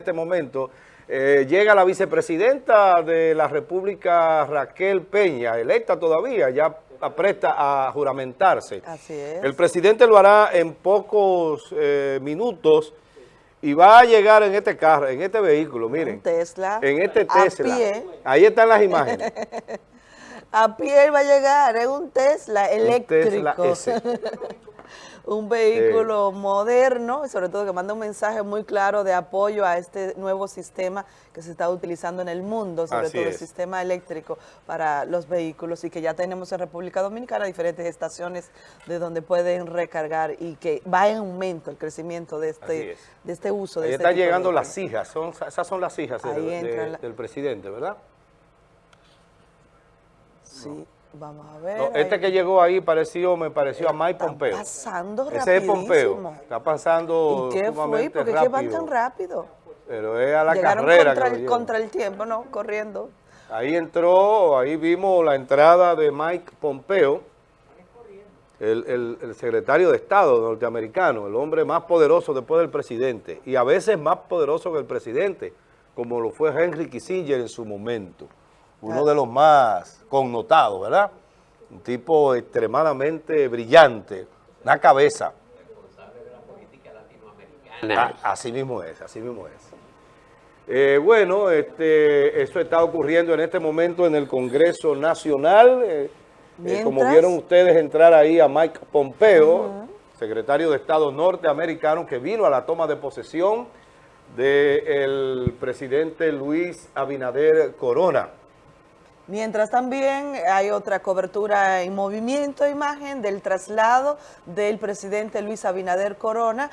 este momento, eh, llega la vicepresidenta de la República, Raquel Peña, electa todavía, ya apresta a juramentarse. Así es. El presidente lo hará en pocos eh, minutos y va a llegar en este carro, en este vehículo, miren. Un Tesla. En este a Tesla. pie. Ahí están las imágenes. A pie va a llegar, es un Tesla eléctrico. Tesla S. un vehículo moderno, y sobre todo que manda un mensaje muy claro de apoyo a este nuevo sistema que se está utilizando en el mundo, sobre Así todo el sistema eléctrico para los vehículos y que ya tenemos en República Dominicana diferentes estaciones de donde pueden recargar y que va en aumento el crecimiento de este, es. de este uso. De Ahí este están de llegando las hijas, son, esas son las hijas de- la- del presidente, ¿verdad? Sí, vamos a ver. No, este que llegó ahí pareció, me pareció a Mike Está Pompeo. pasando Ese es Pompeo. rapidísimo. Está pasando ¿Y qué fue? es que van tan rápido. Pero es a la Llegaron carrera contra que el, contra el tiempo, ¿no? Corriendo. Ahí entró, ahí vimos la entrada de Mike Pompeo, el, el- el secretario de Estado norteamericano, el hombre más poderoso después del presidente, y a veces más poderoso que el presidente, como lo fue Henry Kissinger en su momento, uno de los más connotados, ¿verdad? Un tipo extremadamente brillante, una cabeza. Ah, así mismo es, así mismo es. Eh, bueno, este, eso está ocurriendo en este momento en el Congreso Nacional. eh, eh, como vieron ustedes entrar ahí a Mike Pompeo, secretario de Estado norteamericano, que vino a la toma de posesión del presidente Luis Abinader Corona. Mientras también hay otra cobertura en movimiento, imagen del traslado del presidente Luis Abinader Corona